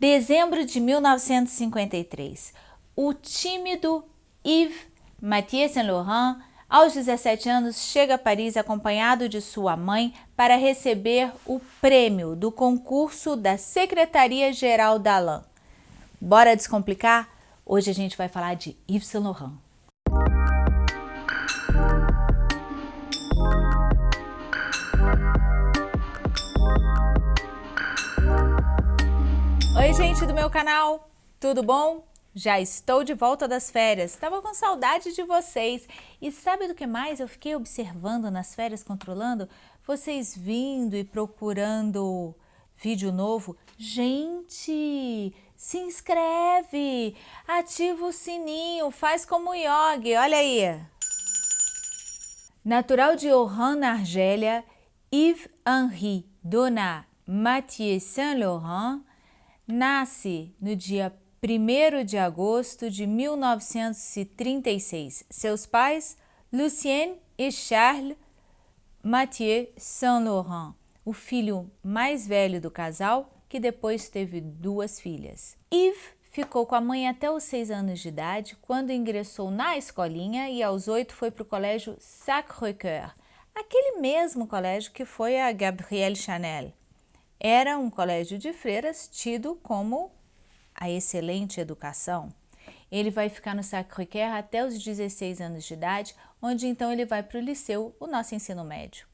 Dezembro de 1953. O tímido Yves Mathieu Saint-Laurent, aos 17 anos, chega a Paris acompanhado de sua mãe para receber o prêmio do concurso da Secretaria-Geral da Alain. Bora descomplicar? Hoje a gente vai falar de Yves Saint Laurent. Gente do meu canal, tudo bom? Já estou de volta das férias, estava com saudade de vocês. E sabe do que mais eu fiquei observando nas férias, controlando? Vocês vindo e procurando vídeo novo. Gente, se inscreve, ativa o sininho, faz como o Yogi, olha aí. Natural de Oran, na Argélia, Yves-Henri Donat Mathieu Saint-Laurent nasce no dia 1 de agosto de 1936. Seus pais, Lucien e Charles Mathieu Saint-Laurent, o filho mais velho do casal, que depois teve duas filhas. Yves ficou com a mãe até os seis anos de idade, quando ingressou na escolinha e aos oito foi para o colégio Sacré-Cœur, aquele mesmo colégio que foi a Gabrielle Chanel. Era um colégio de freiras tido como a excelente educação. Ele vai ficar no Sacré-Cœur até os 16 anos de idade, onde então ele vai para o liceu, o nosso ensino médio.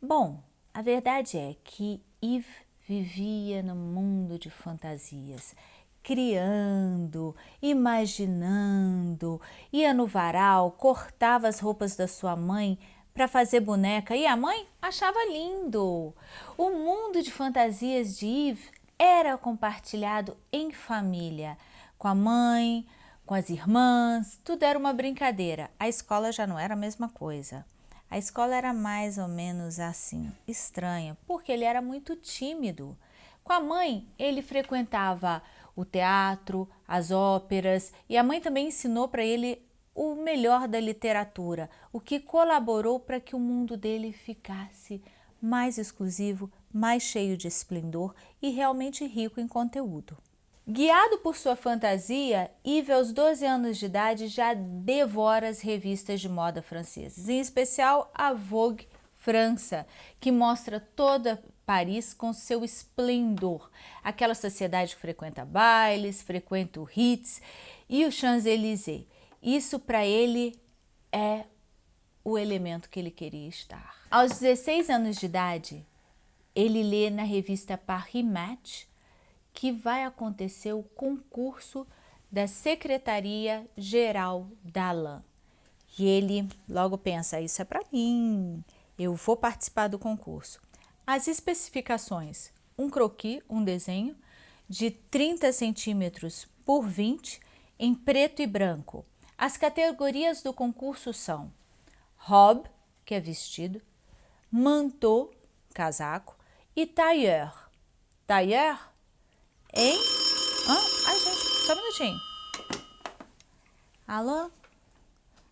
Bom, a verdade é que Yves vivia no mundo de fantasias, criando, imaginando, ia no varal, cortava as roupas da sua mãe para fazer boneca e a mãe achava lindo. O mundo de fantasias de Yves era compartilhado em família, com a mãe, com as irmãs, tudo era uma brincadeira. A escola já não era a mesma coisa. A escola era mais ou menos assim, estranha, porque ele era muito tímido. Com a mãe, ele frequentava o teatro, as óperas e a mãe também ensinou para ele o melhor da literatura, o que colaborou para que o mundo dele ficasse mais exclusivo, mais cheio de esplendor e realmente rico em conteúdo. Guiado por sua fantasia, Yves, aos 12 anos de idade, já devora as revistas de moda francesas, em especial a Vogue França, que mostra toda Paris com seu esplendor. Aquela sociedade que frequenta bailes, frequenta o Ritz e o Champs-Élysées. Isso para ele é o elemento que ele queria estar. Aos 16 anos de idade, ele lê na revista Paris Match que vai acontecer o concurso da Secretaria Geral da Alain. E ele logo pensa, isso é para mim, eu vou participar do concurso. As especificações, um croquis, um desenho, de 30 centímetros por 20, em preto e branco. As categorias do concurso são robe, que é vestido, manteau, casaco, e tailleur. Tailleur Hein? Hã? Ai, gente, só um minutinho. Alô?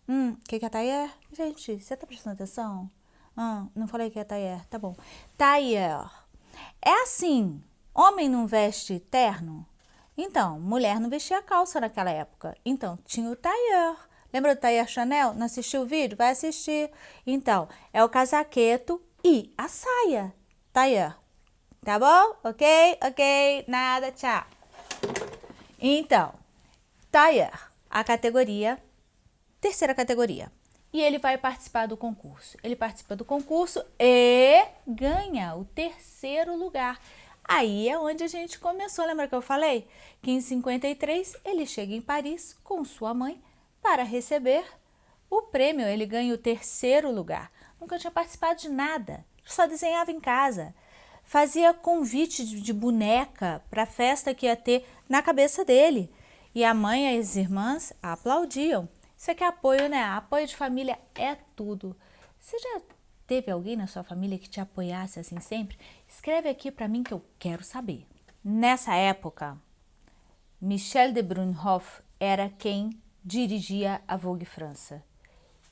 Hum, o que, que é tailleur? Gente, você tá prestando atenção? Ah, não falei que é tailleur, tá bom. Tailleur. É assim, homem não veste terno? Então, mulher não vestia calça naquela época. Então, tinha o tailleur. Lembra do tailleur Chanel? Não assistiu o vídeo? Vai assistir. Então, é o casaqueto e a saia. Tailleur. Tá bom? Ok? Ok? Nada, tchau. Então, Tayer, a categoria, terceira categoria. E ele vai participar do concurso. Ele participa do concurso e ganha o terceiro lugar. Aí é onde a gente começou, lembra que eu falei? Que em 53 ele chega em Paris com sua mãe para receber o prêmio. Ele ganha o terceiro lugar. Nunca tinha participado de nada, só desenhava em casa fazia convite de, boneca para a festa que ia ter na cabeça dele. E a mãe e as irmãs aplaudiam. Isso aqui é apoio, né? Apoio de família é tudo. Você já teve alguém na sua família que te apoiasse assim sempre? Escreve aqui para mim que eu quero saber. Nessa época, Michel de Brunhoff era quem dirigia a Vogue França.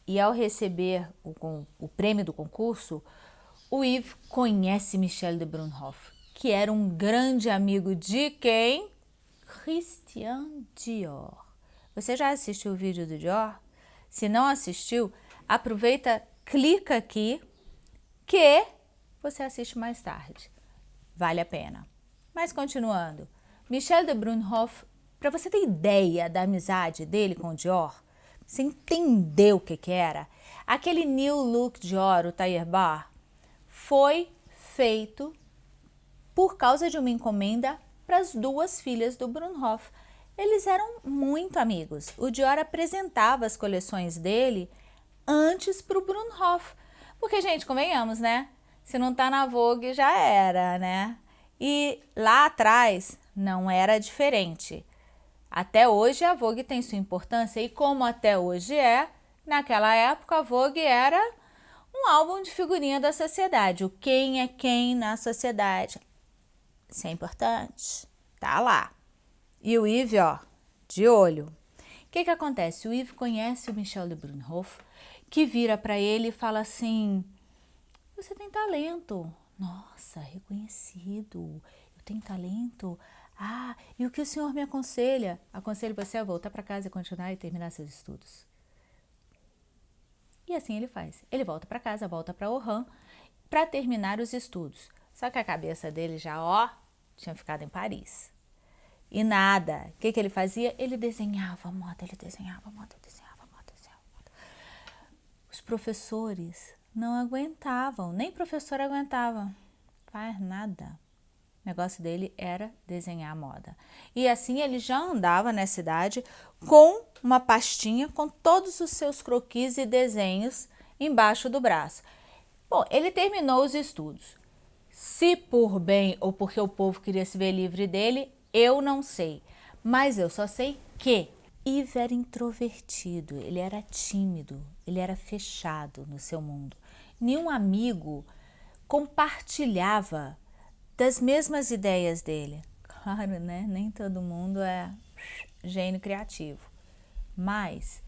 E ao receber o, o prêmio do concurso, o Yves conhece Michel de Brunhoff, que era um grande amigo de quem? Christian Dior. Você já assistiu o vídeo do Dior? Se não assistiu, aproveita, clica aqui que você assiste mais tarde. Vale a pena. Mas continuando, Michel de Brunhoff, para você ter ideia da amizade dele com o Dior, você entendeu o que, que era? Aquele New Look Dior, o Tailleur Bar, foi feito por causa de uma encomenda para as duas filhas do Brunhoff. Eles eram muito amigos. O Dior apresentava as coleções dele antes para o Brunhoff. Porque, gente, convenhamos, né? Se não tá na Vogue, já era, né? E lá atrás não era diferente. Até hoje a Vogue tem sua importância e como até hoje é, naquela época a Vogue era um álbum de figurinha da sociedade. O quem é quem na sociedade. Isso é importante. Tá lá. E o Yves, ó, de olho. O que que acontece? O Yves conhece o Michel de Brunhoff, que vira para ele e fala assim, você tem talento. Nossa, reconhecido. Eu tenho talento. Ah, e o que o senhor me aconselha? Aconselho você a voltar para casa e continuar e terminar seus estudos. E assim ele faz. Ele volta para casa, volta para Oran para terminar os estudos. Só que a cabeça dele já, ó, tinha ficado em Paris. E nada. O que, que ele fazia? Ele desenhava moda, ele desenhava moda, desenhava moda, desenhava moda. Os professores não aguentavam, nem professor aguentava. Faz nada. O negócio dele era desenhar moda. E assim ele já andava na cidade com uma pastinha com todos os seus croquis e desenhos embaixo do braço. Bom, ele terminou os estudos. Se por bem ou porque o povo queria se ver livre dele, eu não sei. Mas eu só sei que Yves era introvertido, ele era tímido, ele era fechado no seu mundo. Nenhum amigo compartilhava das mesmas ideias dele. Claro, né? Nem todo mundo é gênio criativo. Mas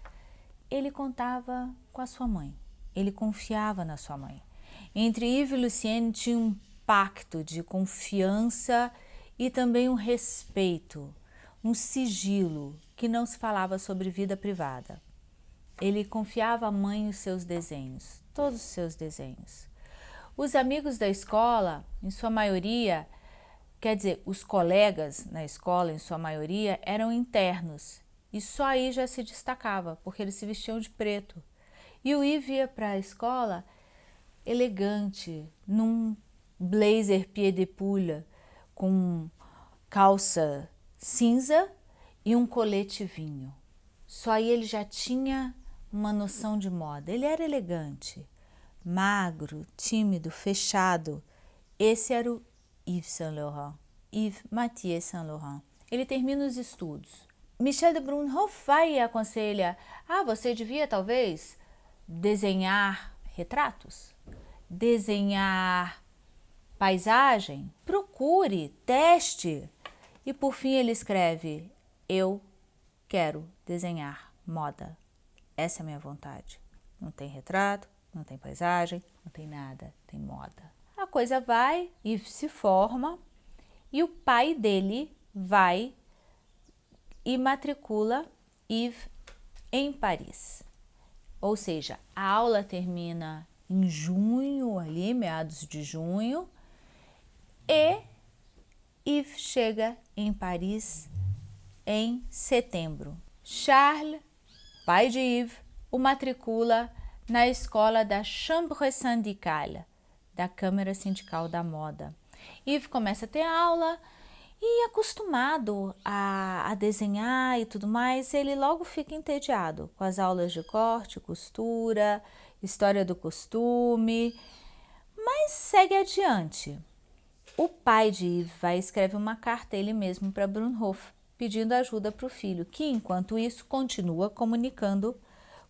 ele contava com a sua mãe. Ele confiava na sua mãe. Entre Yves e Lucienne tinha um pacto de confiança e também um respeito, um sigilo que não se falava sobre vida privada. Ele confiava à mãe os seus desenhos, todos os seus desenhos. Os amigos da escola, em sua maioria, quer dizer, os colegas na escola, em sua maioria, eram internos. E só aí já se destacava, porque eles se vestiam de preto. E o Yves ia para a escola elegante, num blazer pied de poule, com calça cinza e um colete vinho. Só aí ele já tinha uma noção de moda. Ele era elegante magro, tímido, fechado. Esse era o Yves Saint Laurent, Yves Mathieu Saint Laurent. Ele termina os estudos. Michel de Brunhoff vai e aconselha, ah, você devia talvez desenhar retratos, desenhar paisagem, procure, teste. E por fim ele escreve, eu quero desenhar moda. Essa é a minha vontade. Não tem retrato, não tem paisagem, não tem nada, tem moda. A coisa vai e se forma e o pai dele vai e matricula Yves em Paris. Ou seja, a aula termina em junho, ali, meados de junho, e Yves chega em Paris em setembro. Charles, pai de Yves, o matricula na escola da Chambre Syndicale, da Câmara Sindical da Moda. Yves começa a ter aula e acostumado a, a, desenhar e tudo mais, ele logo fica entediado com as aulas de corte, costura, história do costume, mas segue adiante. O pai de Yves vai escrever uma carta ele mesmo para Brunhoff, pedindo ajuda para o filho, que enquanto isso continua comunicando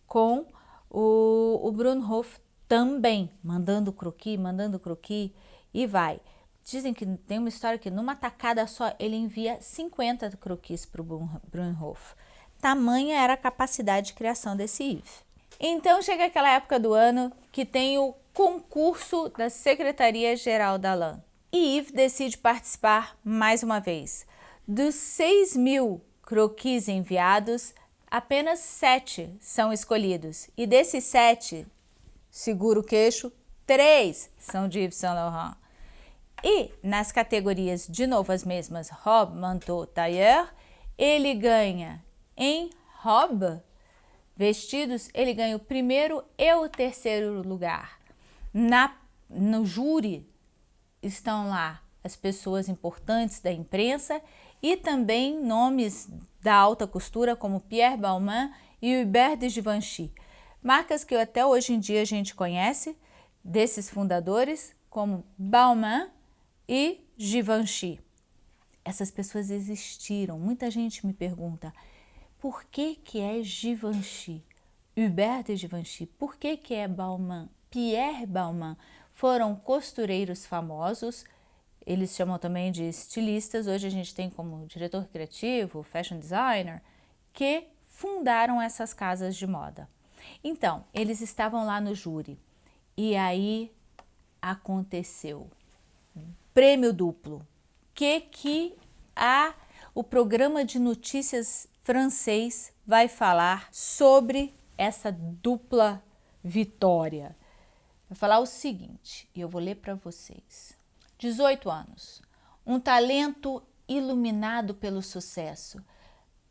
com o, o Brunhoff também, mandando croqui, mandando croqui e vai. Dizem que tem uma história que numa tacada só ele envia 50 croquis para o Brunhoff. Tamanha era a capacidade de criação desse Yves. Então chega aquela época do ano que tem o concurso da Secretaria Geral da LAN. E Yves decide participar mais uma vez. Dos 6 mil croquis enviados, apenas sete são escolhidos. E desses sete, segura o queixo, três são de Yves Saint Laurent. E nas categorias, de novo as mesmas, robe, manteau, tailleur, ele ganha em robe, vestidos, ele ganha o primeiro e o terceiro lugar. Na, no júri estão lá as pessoas importantes da imprensa e também nomes da alta costura como Pierre Balmain e Hubert de Givenchy. Marcas que até hoje em dia a gente conhece, desses fundadores, como Balmain e Givenchy. Essas pessoas existiram. Muita gente me pergunta, por que que é Givenchy? Hubert de Givenchy, por que que é Balmain? Pierre Balmain foram costureiros famosos, eles chamam também de estilistas, hoje a gente tem como diretor criativo, fashion designer, que fundaram essas casas de moda. Então, eles estavam lá no júri e aí aconteceu prêmio duplo. Que que a o programa de notícias francês vai falar sobre essa dupla vitória. Vai falar o seguinte, e eu vou ler para vocês. 18 anos, um talento iluminado pelo sucesso.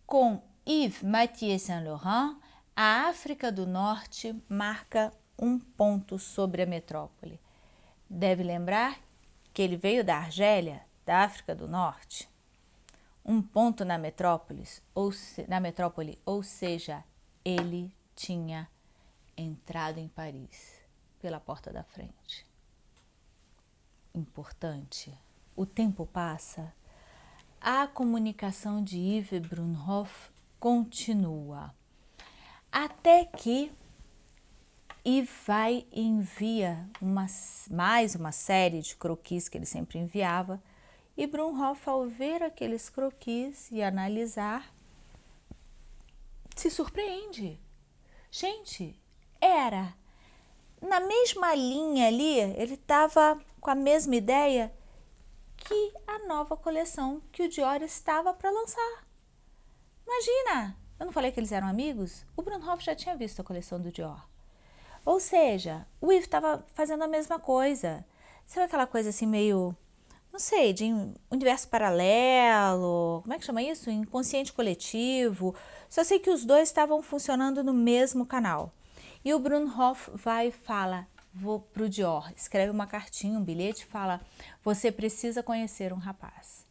Com Yves Mathieu Saint Laurent, a África do Norte marca um ponto sobre a metrópole. Deve lembrar que ele veio da Argélia, da África do Norte, um ponto na metrópole, ou se, na metrópole, ou seja, ele tinha entrado em Paris pela porta da frente. Importante. O tempo passa, a comunicação de Yves Brunhoff continua, até que e vai e envia uma, mais uma série de croquis que ele sempre enviava. E Brunhoff, ao ver aqueles croquis e analisar, se surpreende. Gente, era na mesma linha ali, ele estava com a mesma ideia que a nova coleção que o Dior estava para lançar. Imagina! Eu não falei que eles eram amigos? O Brunhoff já tinha visto a coleção do Dior. Ou seja, o Yves estava fazendo a mesma coisa. Sabe aquela coisa assim meio, não sei, de universo paralelo, como é que chama isso? Inconsciente coletivo. Só sei que os dois estavam funcionando no mesmo canal. E o Brunhoff vai e fala, vou pro Dior, escreve uma cartinha, um bilhete, fala, você precisa conhecer um rapaz.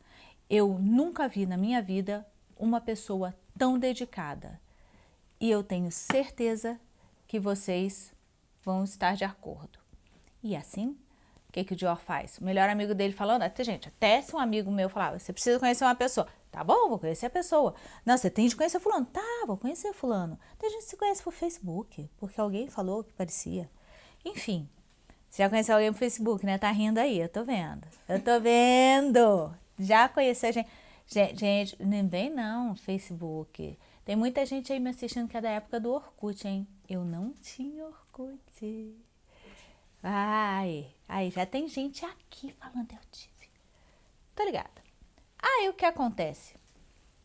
Eu nunca vi na minha vida uma pessoa tão dedicada. E eu tenho certeza que vocês vão estar de acordo. E assim, o que, que o Dior faz? O melhor amigo dele falando, até gente, até se um amigo meu falava, você precisa conhecer uma pessoa. Tá bom, vou conhecer a pessoa. Não, você tem de conhecer fulano. Tá, vou conhecer fulano. Tem gente que se conhece por Facebook, porque alguém falou que parecia. Enfim, já conheceu alguém por Facebook, né? Tá rindo aí, eu tô vendo. Eu tô vendo. Já conheceu gente. Gente, gente nem vem não, Facebook. Tem muita gente aí me assistindo que é da época do Orkut, hein? Eu não tinha Orkut. Ai, aí já tem gente aqui falando eu tive. Tô ligada. Aí o que acontece?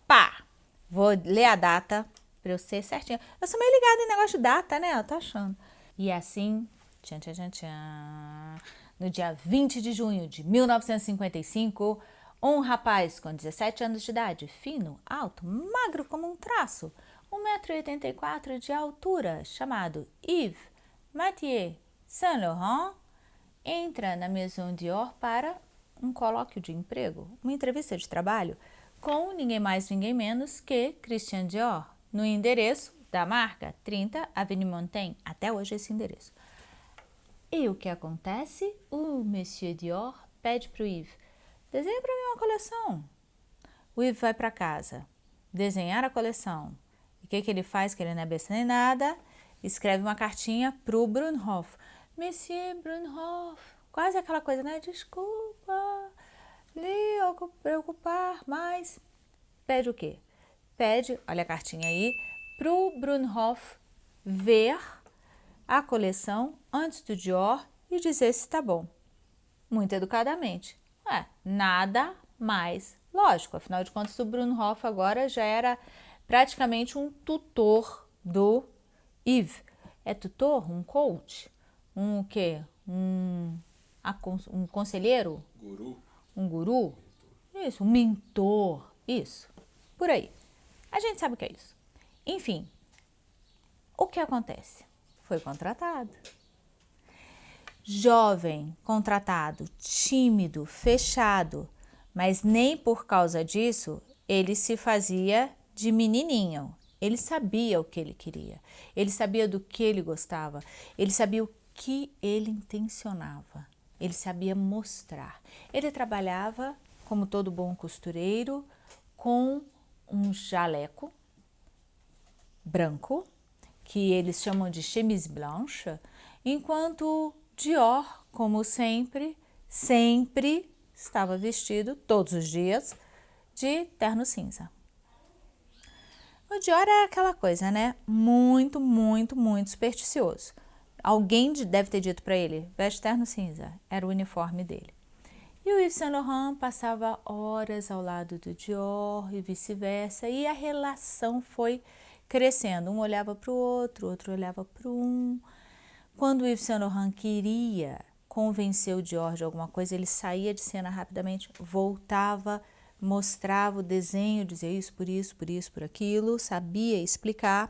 Pá, vou ler a data pra eu ser certinha. Eu sou meio ligada em negócio de data, né? Eu tô achando. E assim, tchan, tchan, tchan, tchan, no dia 20 de junho de 1955, um rapaz com 17 anos de idade, fino, alto, magro como um traço, 1,84m de altura, chamado Yves Mathieu Saint Laurent, entra na Maison Dior para um colóquio de emprego, uma entrevista de trabalho, com ninguém mais, ninguém menos que Christian Dior, no endereço da marca 30 Avenue Montaigne, até hoje esse endereço. E o que acontece? O Monsieur Dior pede para o Yves, Desenha para mim uma coleção. O Ivo vai para casa, desenhar a coleção. E o que, que ele faz? Que ele não é besta nem nada. Escreve uma cartinha para o Brunhoff. Monsieur Brunhoff. Quase aquela coisa, né? Desculpa, lhe preocupar, mas... Pede o quê? Pede, olha a cartinha aí, para o Brunhoff ver a coleção antes do Dior e dizer se está bom. Muito educadamente. É, nada mais lógico. Afinal de contas, o Bruno Hoff agora já era praticamente um tutor do Yves. É tutor? Um coach? Um o quê? Um, um conselheiro? Guru. Um guru? Isso, um mentor. Isso, por aí. A gente sabe o que é isso. Enfim, o que acontece? Foi contratado. Jovem, contratado, tímido, fechado, mas nem por causa disso ele se fazia de menininho. Ele sabia o que ele queria, ele sabia do que ele gostava, ele sabia o que ele intencionava, ele sabia mostrar. Ele trabalhava, como todo bom costureiro, com um jaleco branco, que eles chamam de chemise blanche, enquanto Dior, como sempre, sempre estava vestido, todos os dias, de terno cinza. O Dior é aquela coisa, né? Muito, muito, muito supersticioso. Alguém deve ter dito para ele, veste terno cinza, era o uniforme dele. E o Yves Saint Laurent passava horas ao lado do Dior e vice-versa, e a relação foi crescendo. Um olhava para o outro, outro olhava para um. Quando Yves Saint Laurent queria convencer o Dior de alguma coisa, ele saía de cena rapidamente, voltava, mostrava o desenho, dizia isso, por isso, por isso, por aquilo, sabia explicar.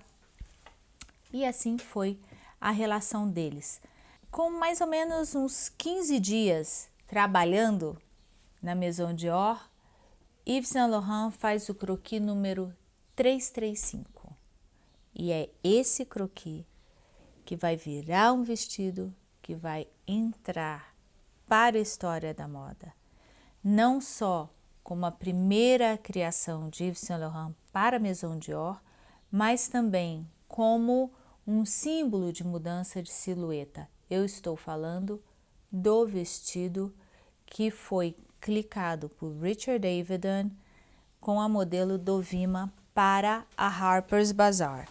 E assim foi a relação deles. Com mais ou menos uns 15 dias trabalhando na Maison Dior, Yves Saint Laurent faz o croquis número 335. E é esse croquis que vai virar um vestido que vai entrar para a história da moda. Não só como a primeira criação de Yves Saint Laurent para a Maison Dior, mas também como um símbolo de mudança de silhueta. Eu estou falando do vestido que foi clicado por Richard Avedon com a modelo Dovima para a Harper's Bazaar.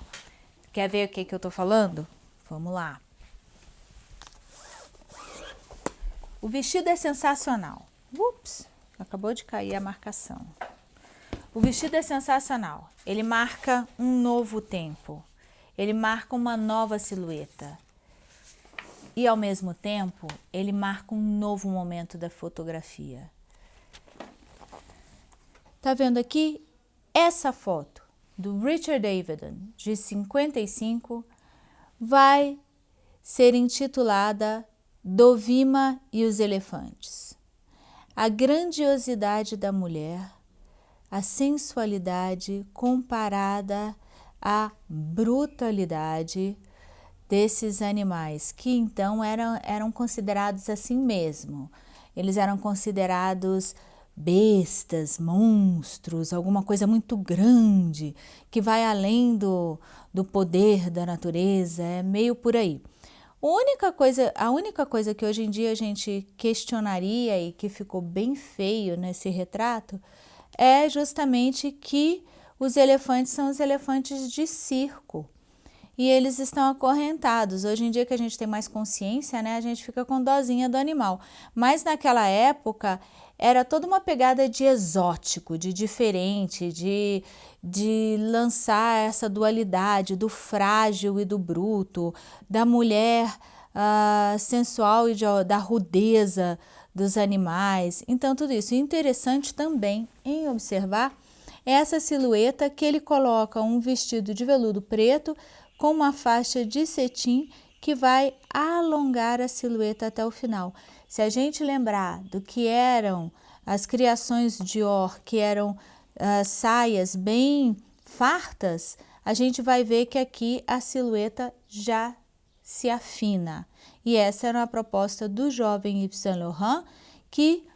Quer ver o que, que eu estou falando? Vamos lá. O vestido é sensacional. Ups, acabou de cair a marcação. O vestido é sensacional. Ele marca um novo tempo. Ele marca uma nova silhueta. E ao mesmo tempo, ele marca um novo momento da fotografia. Tá vendo aqui? Essa foto do Richard Avedon, de 55, vai ser intitulada Dovima e os Elefantes. A grandiosidade da mulher, a sensualidade comparada à brutalidade desses animais, que então eram, eram considerados assim mesmo. Eles eram considerados bestas, monstros, alguma coisa muito grande que vai além do, do poder da natureza, é meio por aí. A única, coisa, a única coisa que hoje em dia a gente questionaria e que ficou bem feio nesse retrato é justamente que os elefantes são os elefantes de circo e eles estão acorrentados. Hoje em dia que a gente tem mais consciência, né, a gente fica com dozinha do animal. Mas naquela época era toda uma pegada de exótico, de diferente, de, de lançar essa dualidade do frágil e do bruto, da mulher uh, sensual e de, da rudeza dos animais. Então, tudo isso. interessante também em observar essa silhueta que ele coloca um vestido de veludo preto com uma faixa de cetim que vai alongar a silhueta até o final. Se a gente lembrar do que eram as criações Dior, que eram uh, saias bem fartas, a gente vai ver que aqui a silhueta já se afina. E essa era a proposta do jovem Yves Saint Laurent, que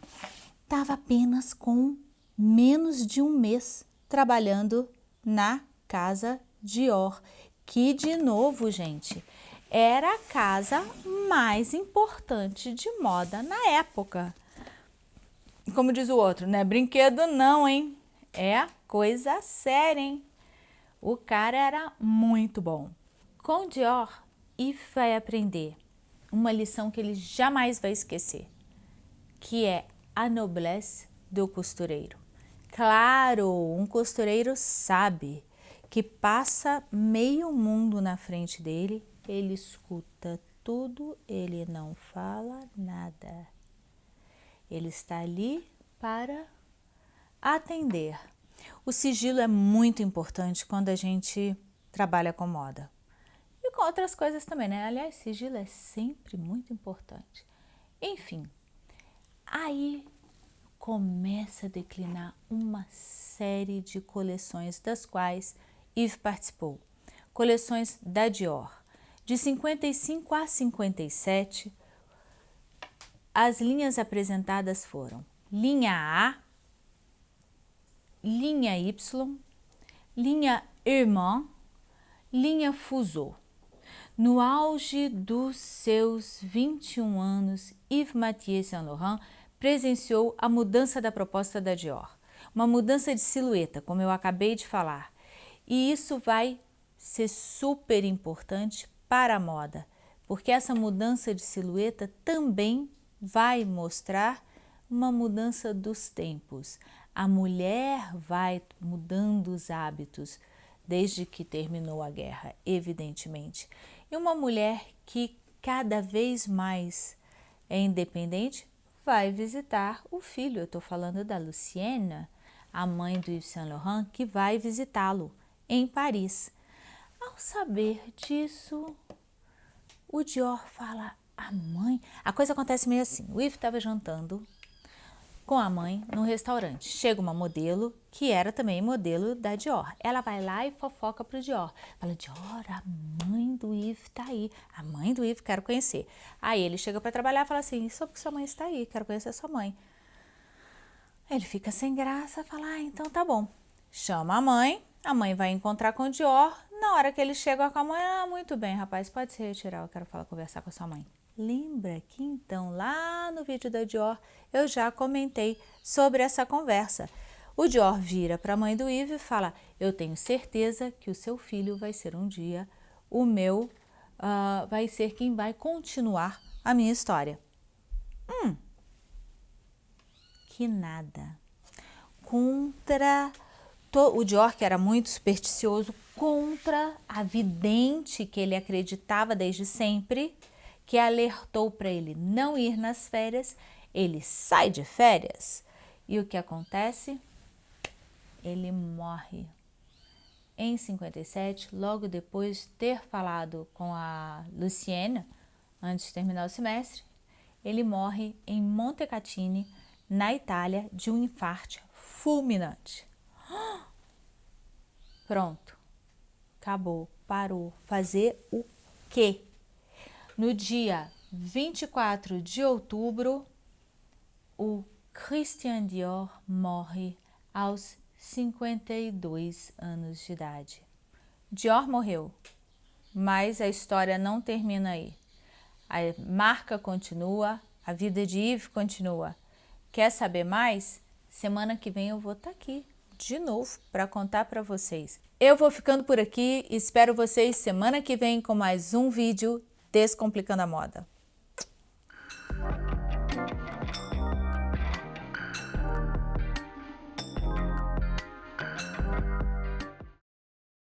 estava apenas com menos de um mês trabalhando na casa Dior que de novo, gente, era a casa mais importante de moda na época. Como diz o outro, né? Brinquedo não, hein? É coisa séria, hein? O cara era muito bom. Com Dior, Yves vai aprender uma lição que ele jamais vai esquecer, que é a noblesse do costureiro. Claro, um costureiro sabe que passa meio mundo na frente dele, ele escuta tudo, ele não fala nada. Ele está ali para atender. O sigilo é muito importante quando a gente trabalha com moda. E com outras coisas também, né? Aliás, sigilo é sempre muito importante. Enfim, aí começa a declinar uma série de coleções das quais Yves participou. Coleções da Dior. De 55 a 57, as linhas apresentadas foram linha A, linha Y, linha Irmã, linha Fuso. No auge dos seus 21 anos, Yves Mathieu Saint Laurent presenciou a mudança da proposta da Dior. Uma mudança de silhueta, como eu acabei de falar. E isso vai ser super importante para a moda, porque essa mudança de silhueta também vai mostrar uma mudança dos tempos. A mulher vai mudando os hábitos desde que terminou a guerra, evidentemente. E uma mulher que cada vez mais é independente vai visitar o filho. Eu estou falando da Lucienne, a mãe do Yves Saint Laurent, que vai visitá-lo em Paris. Ao saber disso, o Dior fala, a mãe... A coisa acontece meio assim, o Yves estava jantando com a mãe no restaurante. Chega uma modelo, que era também modelo da Dior. Ela vai lá e fofoca pro Dior. Fala, Dior, a mãe do Yves tá aí. A mãe do Yves, quero conhecer. Aí ele chega para trabalhar e fala assim, só porque sua mãe está aí, quero conhecer sua mãe. Ele fica sem graça, fala, ah, então tá bom. Chama a mãe, a mãe vai encontrar com o Dior. Na hora que ele chega com a mãe, ah, muito bem, rapaz, pode se retirar, eu quero falar, conversar com a sua mãe. Lembra que então lá no vídeo da Dior eu já comentei sobre essa conversa. O Dior vira para a mãe do Yves e fala, eu tenho certeza que o seu filho vai ser um dia o meu, uh, vai ser quem vai continuar a minha história. Hum, que nada. Contra o Dior, era muito supersticioso, contra a vidente que ele acreditava desde sempre, que alertou para ele não ir nas férias, ele sai de férias e o que acontece? Ele morre. Em 57, logo depois de ter falado com a Lucienne, antes de terminar o semestre, ele morre em Montecatini, na Itália, de um infarto fulminante. Pronto, acabou, parou. Fazer o quê? No dia 24 de outubro, o Christian Dior morre aos 52 anos de idade. Dior morreu, mas a história não termina aí. A marca continua, a vida de Yves continua. Quer saber mais? Semana que vem eu vou estar tá aqui de novo para contar para vocês. Eu vou ficando por aqui, espero vocês semana que vem com mais um vídeo Descomplicando a Moda.